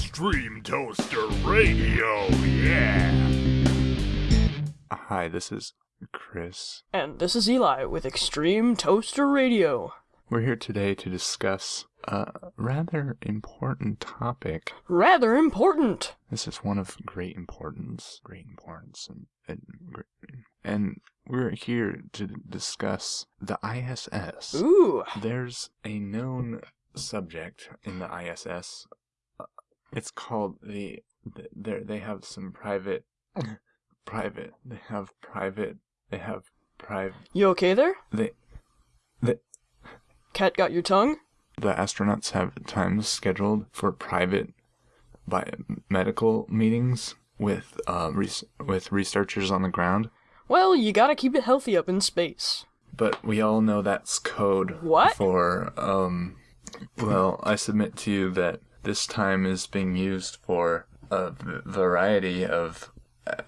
Extreme Toaster Radio, yeah! Hi, this is Chris. And this is Eli with Extreme Toaster Radio. We're here today to discuss a rather important topic. Rather important. This is one of great importance, great importance, and and, gr- and we're here to discuss the ISS. Ooh. There's a known subject in the ISS. It's called the. They they have some private, private. They have private. They have private. You okay there? They the Cat got your tongue? the astronauts have times scheduled for private medical meetings with uh res- with researchers on the ground. Well, you gotta keep it healthy up in space. But we all know that's code What? for um well, I submit to you that this time is being used for a variety of uh,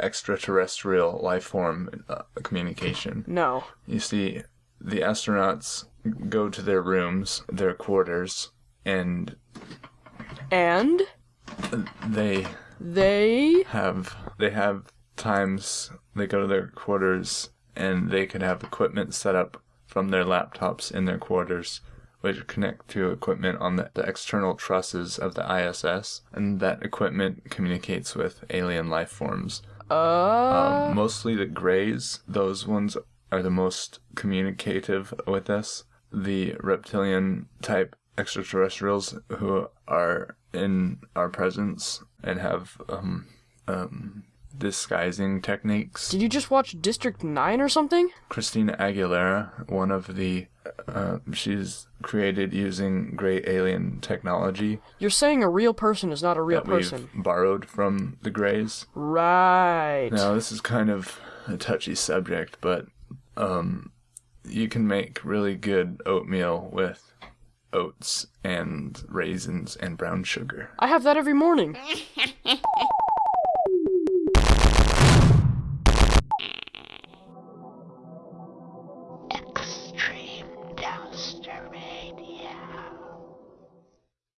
extraterrestrial life form uh, communication. No. You see, the astronauts go to their rooms, their quarters, and And they they. have they have times they go to their quarters and they could have equipment set up from their laptops in their quarters which connect to equipment on the, the external trusses of the ISS and that equipment communicates with alien life forms Uh. um, mostly the grays those ones are the most communicative with us the reptilian type extraterrestrials who are in our presence and have um, um, disguising techniques Did you just watch District 9 or something? christina aguilera one of the uh, she's created using great alien technology You're saying a real person is not a real that we've person. borrowed from the grays Right. Now, this is kind of a touchy subject, but um, you can make really good oatmeal with oats and raisins and brown sugar. I have that every morning.